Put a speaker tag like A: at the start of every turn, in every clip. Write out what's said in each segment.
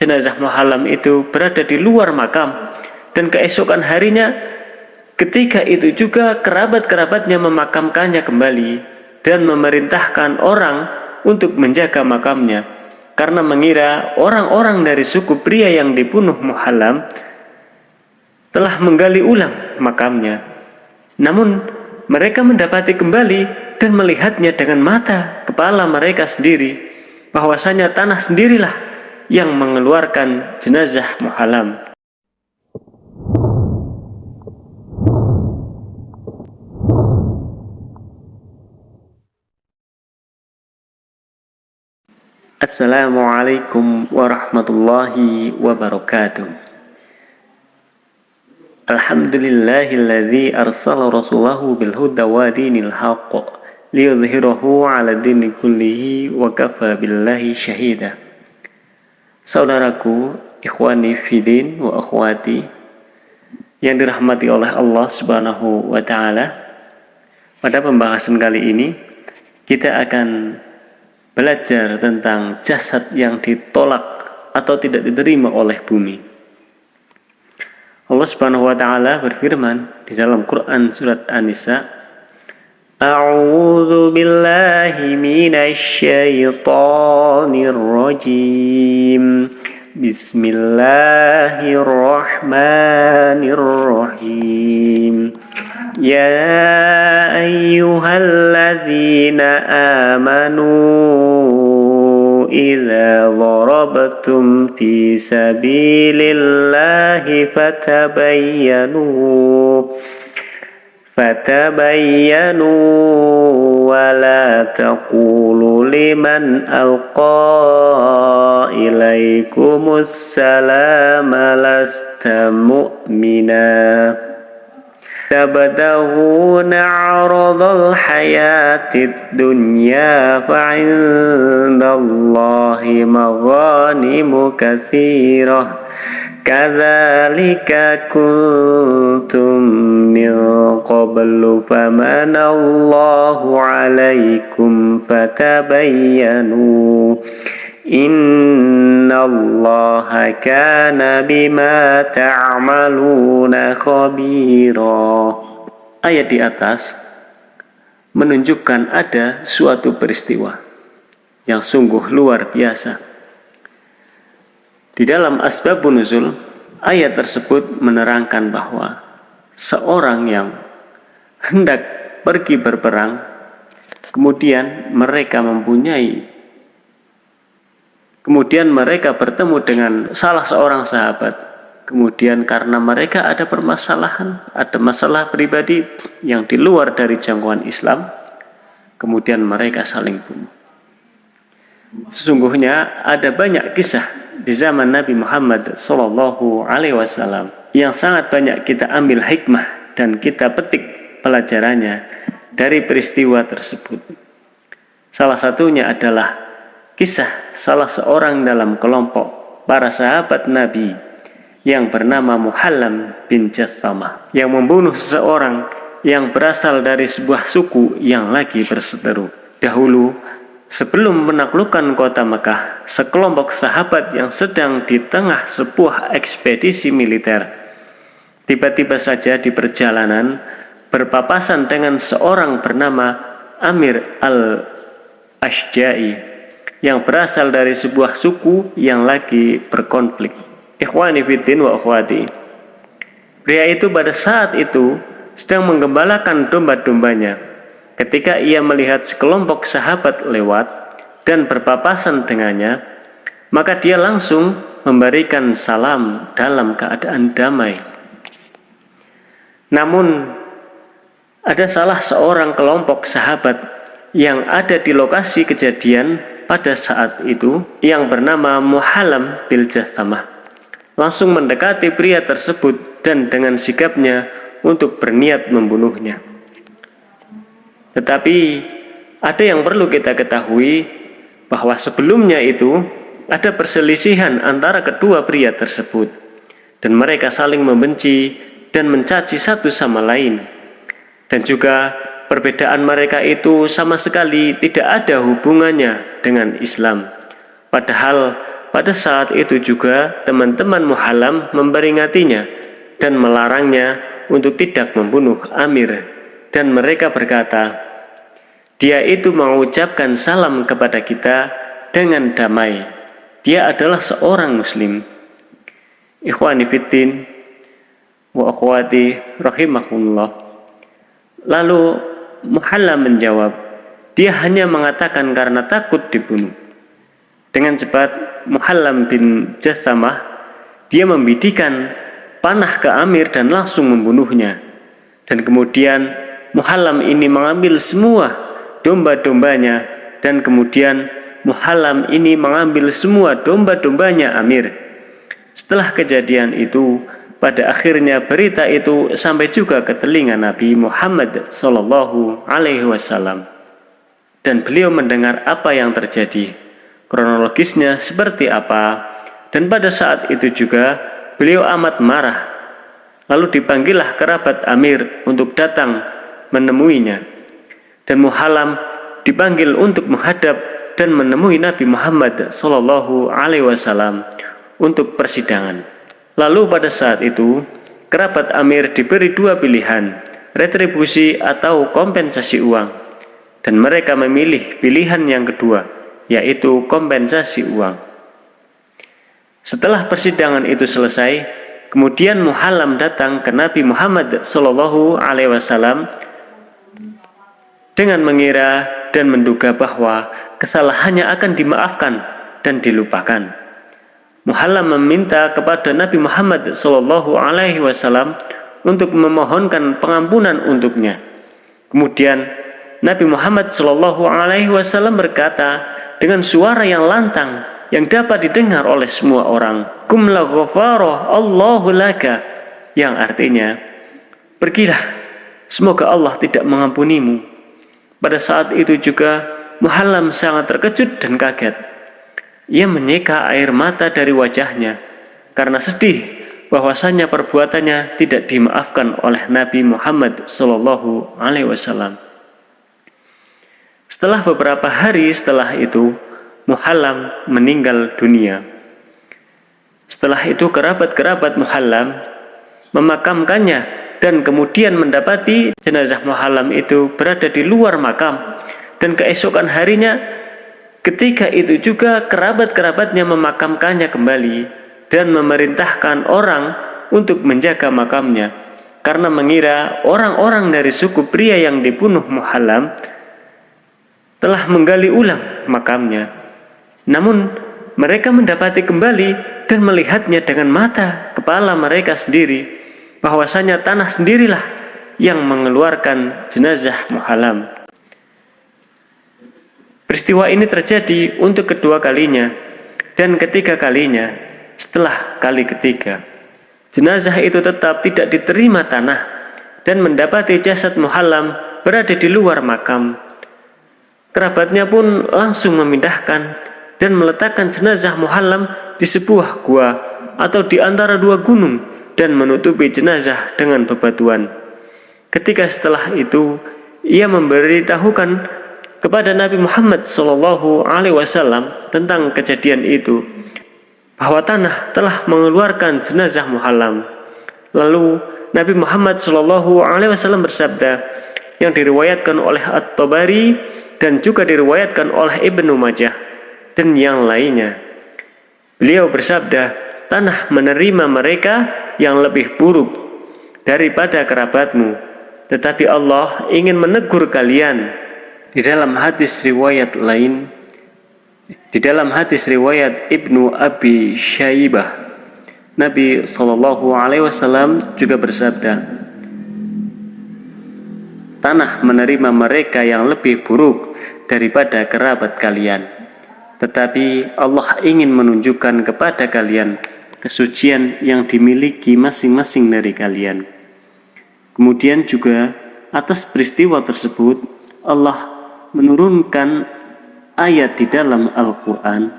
A: jenazah muhalam itu berada di luar makam. Dan keesokan harinya ketika itu juga kerabat-kerabatnya memakamkannya kembali dan memerintahkan orang untuk menjaga makamnya. Karena mengira orang-orang dari suku pria yang dibunuh muhalam telah menggali ulang makamnya. Namun mereka mendapati kembali dan melihatnya dengan mata kepala mereka sendiri. Bahwasanya tanah sendirilah yang mengeluarkan jenazah muhalam. Assalamualaikum warahmatullahi wabarakatuh. Alhamdulillahilladzi arsala rasulahu bil huda wa dinil haqq liyudhhirahu ala dini kullihi wa kafa billahi syahida Saudaraku, ikhwani fidin wa akhwati yang dirahmati oleh Allah Subhanahu wa taala. Pada pembahasan kali ini kita akan belajar tentang jasad yang ditolak atau tidak diterima oleh bumi. Allah Subhanahu wa taala berfirman di dalam Quran surat An-Nisa أعوذ بالله من الشيطان الرجيم. بسم الله الرحمن الرحيم. يا أيها الذين آمنوا إذا ضربتم في سبيل الله فتبينوا فتبينوا ولا تقولوا لمن ألقى إليكم السلام لست مؤمنا تبتغون عرض الحياة الدنيا فعند الله مغانم كثيرة Kadzalika kuntum min qablu famanallahu alaikum fatabayyanu. Innallaha kana bima ta'maluna khabira. Ayat di atas menunjukkan ada suatu peristiwa yang sungguh luar biasa di dalam asbabun nuzul, ayat tersebut menerangkan bahwa seorang yang hendak pergi berperang, kemudian mereka mempunyai kemudian mereka bertemu dengan salah seorang sahabat kemudian karena mereka ada permasalahan ada masalah pribadi yang di luar dari jangkauan Islam kemudian mereka saling bunuh. Sesungguhnya ada banyak kisah di zaman Nabi Muhammad Sallallahu Alaihi Wasallam yang sangat banyak kita ambil hikmah dan kita petik pelajarannya dari peristiwa tersebut. Salah satunya adalah kisah salah seorang dalam kelompok para sahabat Nabi yang bernama Muhallam bin Jassamah yang membunuh seseorang yang berasal dari sebuah suku yang lagi berseteru. Dahulu Sebelum menaklukkan kota Mekah, sekelompok sahabat yang sedang di tengah sebuah ekspedisi militer, tiba-tiba saja di perjalanan berpapasan dengan seorang bernama Amir al-Ashja'i yang berasal dari sebuah suku yang lagi berkonflik. Ikhwani fiddin wa akhwati. Pria itu pada saat itu sedang menggembalakan domba-dombanya Ketika ia melihat sekelompok sahabat lewat dan berpapasan dengannya, maka dia langsung memberikan salam dalam keadaan damai. Namun, ada salah seorang kelompok sahabat yang ada di lokasi kejadian pada saat itu yang bernama Muhalam bil Jathamah. Langsung mendekati pria tersebut dan dengan sikapnya untuk berniat membunuhnya. Tetapi ada yang perlu kita ketahui bahwa sebelumnya itu ada perselisihan antara kedua pria tersebut. Dan mereka saling membenci dan mencaci satu sama lain. Dan juga perbedaan mereka itu sama sekali tidak ada hubungannya dengan Islam. Padahal pada saat itu juga teman-teman Muhallam memperingatinya dan melarangnya untuk tidak membunuh Amir. Dan mereka berkata, dia itu mengucapkan salam kepada kita dengan damai. Dia adalah seorang muslim. Ikhwani fiddin wa akhwati rahimahullah. Lalu Muhallam menjawab, dia hanya mengatakan karena takut dibunuh. Dengan cepat Muhallam bin Jathamah dia membidikan panah ke Amir dan langsung membunuhnya. Dan kemudian Muhallam ini mengambil semua domba-dombanya dan kemudian Muhallam ini mengambil semua domba-dombanya Amir. Setelah kejadian itu, pada akhirnya berita itu sampai juga ke telinga Nabi Muhammad Sallallahu Alaihi Wasallam, dan beliau mendengar apa yang terjadi kronologisnya seperti apa, dan pada saat itu juga beliau amat marah. Lalu dipanggillah kerabat Amir untuk datang menemuinya. Dan Muhalam dipanggil untuk menghadap dan menemui Nabi Muhammad Shallallahu Alaihi Wasallam untuk persidangan. Lalu pada saat itu kerabat Amir diberi dua pilihan, retribusi atau kompensasi uang, dan mereka memilih pilihan yang kedua yaitu kompensasi uang. Setelah persidangan itu selesai, kemudian Muhallam datang ke Nabi Muhammad Shallallahu Alaihi Wasallam dengan mengira dan menduga bahwa kesalahannya akan dimaafkan dan dilupakan. Muhallam meminta kepada Nabi Muhammad Shallallahu Alaihi Wasallam untuk memohonkan pengampunan untuknya. Kemudian Nabi Muhammad Shallallahu Alaihi Wasallam berkata, dengan suara yang lantang yang dapat didengar oleh semua orang. Kum la Allahu laka yang artinya pergilah semoga Allah tidak mengampunimu. Pada saat itu juga Muhallam sangat terkejut dan kaget. Ia menyeka air mata dari wajahnya karena sedih bahwasanya perbuatannya tidak dimaafkan oleh Nabi Muhammad Shallallahu Alaihi Wasallam. Setelah beberapa hari setelah itu, Muhallam meninggal dunia. Setelah itu kerabat-kerabat Muhallam memakamkannya dan kemudian mendapati jenazah Muhallam itu berada di luar makam. Dan keesokan harinya ketika itu juga kerabat-kerabatnya memakamkannya kembali dan memerintahkan orang untuk menjaga makamnya. Karena mengira orang-orang dari suku pria yang dibunuh Muhallam telah menggali ulang makamnya. Namun mereka mendapati kembali dan melihatnya dengan mata kepala mereka sendiri bahwasanya tanah sendirilah yang mengeluarkan jenazah Muhalam. Peristiwa ini terjadi untuk kedua kalinya dan ketiga kalinya setelah kali ketiga. Jenazah itu tetap tidak diterima tanah dan mendapati jasad Muhalam berada di luar makam Kerabatnya pun langsung memindahkan dan meletakkan jenazah Muhallam di sebuah gua atau di antara dua gunung dan menutupi jenazah dengan bebatuan. Ketika setelah itu ia memberitahukan kepada Nabi Muhammad Wasallam tentang kejadian itu bahwa tanah telah mengeluarkan jenazah Muhallam. Lalu Nabi Muhammad Wasallam bersabda yang diriwayatkan oleh At-Tabari dan juga diriwayatkan oleh Ibnu Majah dan yang lainnya. Beliau bersabda, tanah menerima mereka yang lebih buruk daripada kerabatmu. Tetapi Allah ingin menegur kalian. Di dalam hadis riwayat lain, di dalam hadis riwayat Ibnu Abi Syaibah, Nabi Shallallahu Alaihi Wasallam juga bersabda, tanah menerima mereka yang lebih buruk daripada kerabat kalian. Tetapi Allah ingin menunjukkan kepada kalian kesucian yang dimiliki masing-masing dari kalian. Kemudian juga atas peristiwa tersebut Allah menurunkan ayat di dalam Al-Quran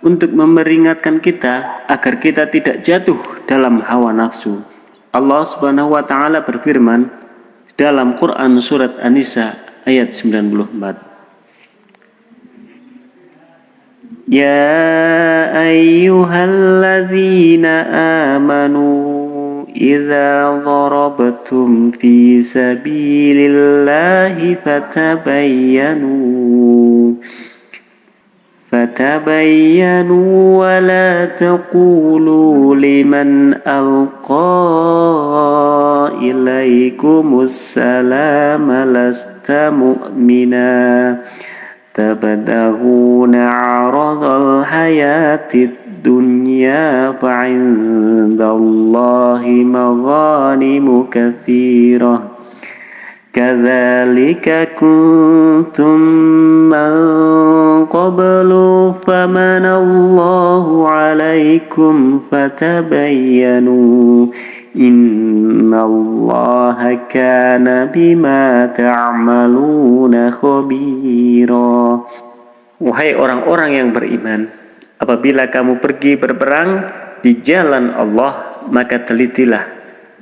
A: untuk memperingatkan kita agar kita tidak jatuh dalam hawa nafsu. Allah Subhanahu wa taala berfirman, dalam Quran surat An-Nisa ayat 94. يا أيها الذين آمنوا إذا ضربتم في سبيل الله فتبينوا فتبينوا ولا تقولوا لمن ألقى إليكم السلام لست مؤمناً. تبتغون عرض الحياة الدنيا فعند الله مغانم كثيرة. كذلك كنتم من قبل فمن الله عليكم فتبينوا إن الله كان بما تعملون khabira. Wahai orang-orang yang beriman apabila kamu pergi berperang di jalan Allah maka telitilah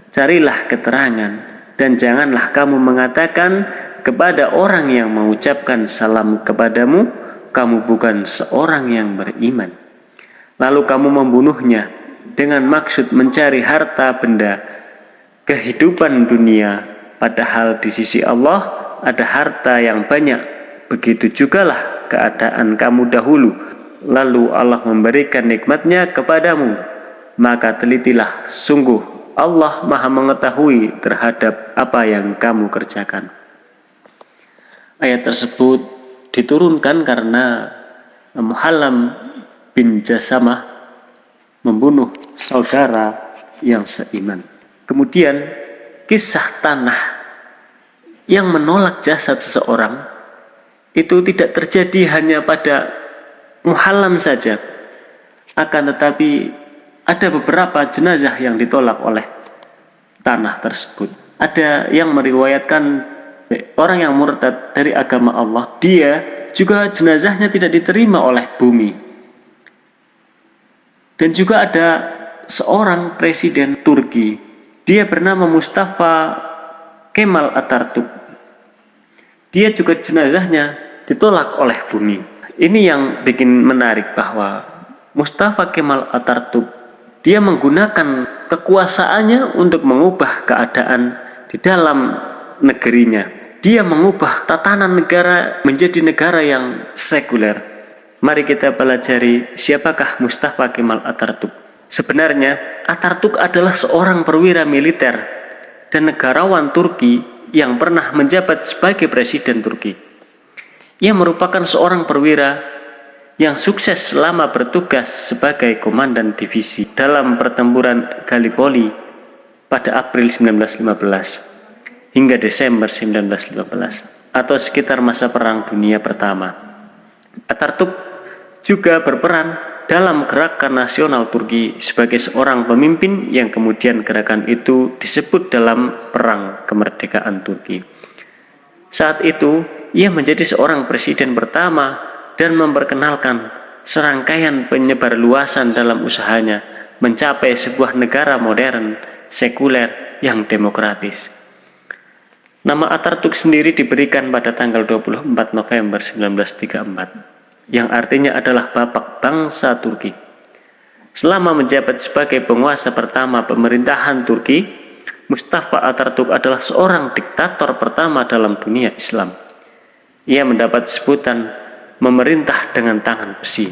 A: carilah keterangan dan janganlah kamu mengatakan kepada orang yang mengucapkan salam kepadamu kamu bukan seorang yang beriman. Lalu kamu membunuhnya dengan maksud mencari harta benda kehidupan dunia padahal di sisi Allah ada harta yang banyak begitu jugalah keadaan kamu dahulu. Lalu Allah memberikan nikmatnya kepadamu. Maka telitilah sungguh Allah maha mengetahui terhadap apa yang kamu kerjakan. Ayat tersebut diturunkan karena Muhallam bin Jasamah membunuh saudara yang seiman. Kemudian kisah tanah yang menolak jasad seseorang itu tidak terjadi hanya pada muhalam saja. Akan tetapi ada beberapa jenazah yang ditolak oleh tanah tersebut. Ada yang meriwayatkan orang yang murtad dari agama Allah, dia juga jenazahnya tidak diterima oleh bumi dan juga ada seorang presiden Turki, dia bernama Mustafa Kemal Atatürk. Dia juga jenazahnya ditolak oleh bumi. Ini yang bikin menarik bahwa Mustafa Kemal Atatürk dia menggunakan kekuasaannya untuk mengubah keadaan di dalam negerinya. Dia mengubah tatanan negara menjadi negara yang sekuler Mari kita pelajari siapakah Mustafa Kemal Atatürk. Sebenarnya Atatürk adalah seorang perwira militer dan negarawan Turki yang pernah menjabat sebagai presiden Turki. Ia merupakan seorang perwira yang sukses selama bertugas sebagai komandan divisi dalam pertempuran Gallipoli pada April 1915 hingga Desember 1915 atau sekitar masa Perang Dunia Pertama. Atatürk juga berperan dalam gerakan nasional Turki sebagai seorang pemimpin yang kemudian gerakan itu disebut dalam Perang Kemerdekaan Turki. Saat itu, ia menjadi seorang presiden pertama dan memperkenalkan serangkaian penyebar luasan dalam usahanya mencapai sebuah negara modern, sekuler, yang demokratis. Nama Atatürk sendiri diberikan pada tanggal 24 November 1934 yang artinya adalah bapak bangsa Turki. Selama menjabat sebagai penguasa pertama pemerintahan Turki, Mustafa Atatürk adalah seorang diktator pertama dalam dunia Islam. Ia mendapat sebutan memerintah dengan tangan besi.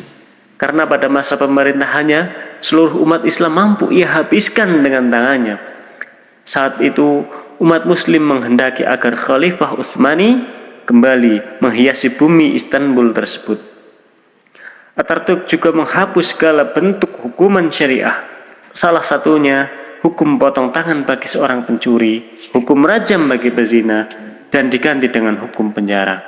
A: Karena pada masa pemerintahannya, seluruh umat Islam mampu ia habiskan dengan tangannya. Saat itu, umat muslim menghendaki agar Khalifah Utsmani kembali menghiasi bumi Istanbul tersebut. Atatürk juga menghapus segala bentuk hukuman syariah. Salah satunya hukum potong tangan bagi seorang pencuri, hukum rajam bagi pezina, dan diganti dengan hukum penjara.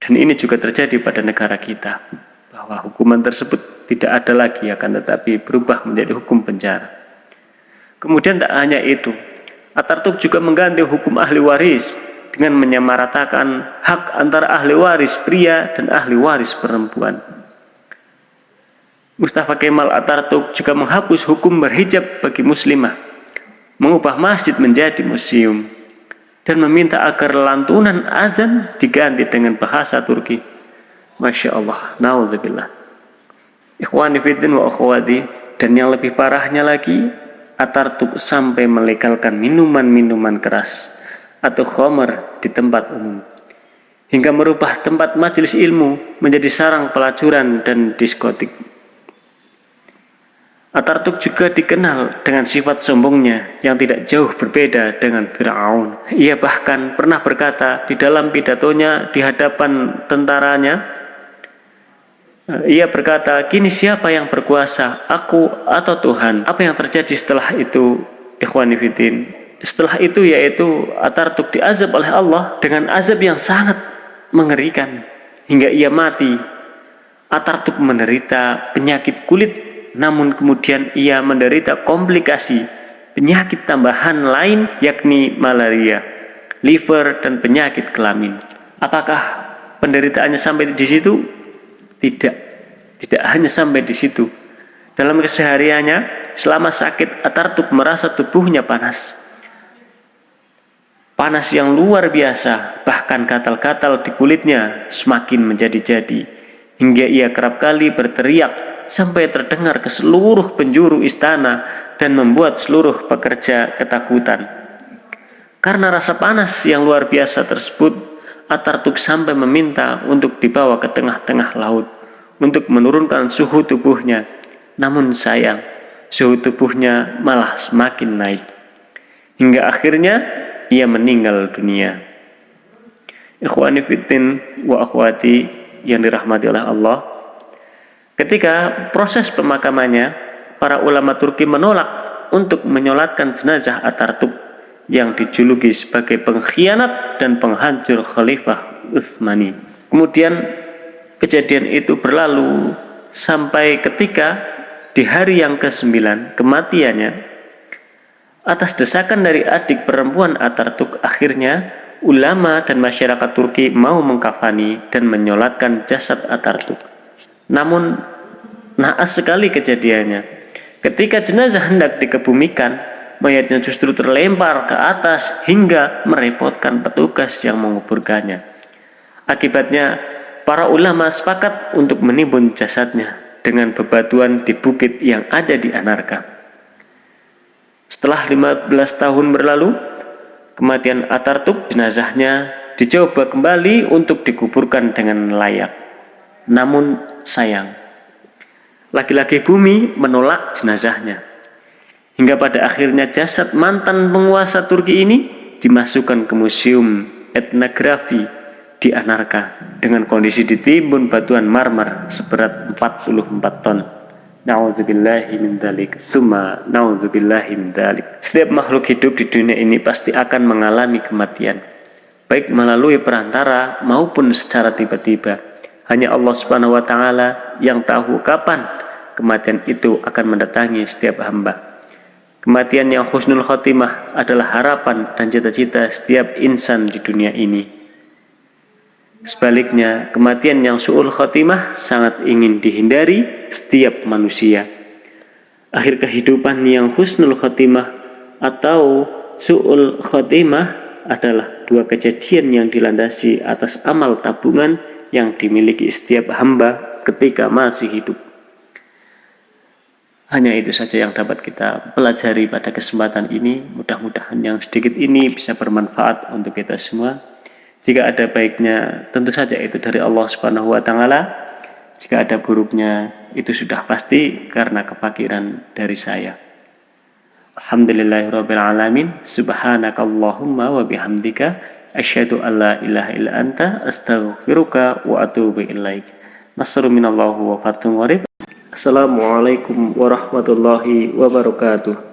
A: Dan ini juga terjadi pada negara kita, bahwa hukuman tersebut tidak ada lagi akan tetapi berubah menjadi hukum penjara. Kemudian tak hanya itu, Atatürk juga mengganti hukum ahli waris dengan menyamaratakan hak antara ahli waris pria dan ahli waris perempuan. Mustafa Kemal Atatürk juga menghapus hukum berhijab bagi muslimah, mengubah masjid menjadi museum. dan meminta agar lantunan azan diganti dengan bahasa Turki. Masya Allah, na'udzubillah. Ikhwani fiddin wa akhwati, dan yang lebih parahnya lagi, Atartuk sampai melegalkan minuman-minuman keras atau khomer di tempat umum hingga merubah tempat majelis ilmu menjadi sarang pelacuran dan diskotik. Atartuk juga dikenal dengan sifat sombongnya yang tidak jauh berbeda dengan Fir'aun. Ia bahkan pernah berkata di dalam pidatonya di hadapan tentaranya, ia berkata, kini siapa yang berkuasa, aku atau Tuhan? Apa yang terjadi setelah itu, ikhwanifidin? Setelah itu yaitu Atartuk diazab oleh Allah dengan azab yang sangat mengerikan hingga ia mati. Atartuk menderita penyakit kulit namun kemudian ia menderita komplikasi penyakit tambahan lain yakni malaria, liver, dan penyakit kelamin. Apakah penderitaannya sampai di situ? Tidak, tidak hanya sampai di situ. Dalam kesehariannya, selama sakit Atartuk merasa tubuhnya panas. Panas yang luar biasa, bahkan gatal-gatal di kulitnya semakin menjadi-jadi. Hingga ia kerap kali berteriak sampai terdengar ke seluruh penjuru istana dan membuat seluruh pekerja ketakutan. Karena rasa panas yang luar biasa tersebut, Atartuk sampai meminta untuk dibawa ke tengah-tengah laut untuk menurunkan suhu tubuhnya. Namun sayang, suhu tubuhnya malah semakin naik. Hingga akhirnya ia meninggal dunia. Ikhwani fitin wa akhwati yang dirahmati oleh Allah, Ketika proses pemakamannya, para ulama Turki menolak untuk menyolatkan jenazah Atartuk yang dijuluki sebagai pengkhianat dan penghancur Khalifah Utsmani. Kemudian kejadian itu berlalu sampai ketika di hari yang ke-9 kematiannya atas desakan dari adik perempuan Atartuk akhirnya ulama dan masyarakat Turki mau mengkafani dan menyolatkan jasad Atartuk. Namun naas sekali kejadiannya. Ketika jenazah hendak dikebumikan, mayatnya justru terlempar ke atas hingga merepotkan petugas yang menguburkannya. Akibatnya, para ulama sepakat untuk menimbun jasadnya dengan bebatuan di bukit yang ada di Anarka. Setelah 15 tahun berlalu, kematian Atartuk jenazahnya dicoba kembali untuk dikuburkan dengan layak. Namun sayang, laki-laki bumi menolak jenazahnya. Hingga pada akhirnya jasad mantan penguasa Turki ini dimasukkan ke museum etnografi di Anarka dengan kondisi ditimbun batuan marmer seberat 44 ton. Setiap makhluk hidup di dunia ini pasti akan mengalami kematian Baik melalui perantara maupun secara tiba-tiba hanya Allah Subhanahu wa taala yang tahu kapan kematian itu akan mendatangi setiap hamba. Kematian yang husnul khotimah adalah harapan dan cita-cita setiap insan di dunia ini. Sebaliknya, kematian yang su'ul khotimah sangat ingin dihindari setiap manusia. Akhir kehidupan yang husnul khotimah atau su'ul khotimah adalah dua kejadian yang dilandasi atas amal tabungan yang dimiliki setiap hamba ketika masih hidup. Hanya itu saja yang dapat kita pelajari pada kesempatan ini. Mudah-mudahan yang sedikit ini bisa bermanfaat untuk kita semua. Jika ada baiknya, tentu saja itu dari Allah Subhanahu wa taala. Jika ada buruknya, itu sudah pasti karena kefakiran dari saya. Alhamdulillahirrabbilalamin. Subhanakallahumma wa bihamdika. Asyhadu an la ilaha illa anta. Astaghfiruka wa atubu ilaik. Nasru minallahu wa warib assalamualaikum warahmatullahi wabarakatuh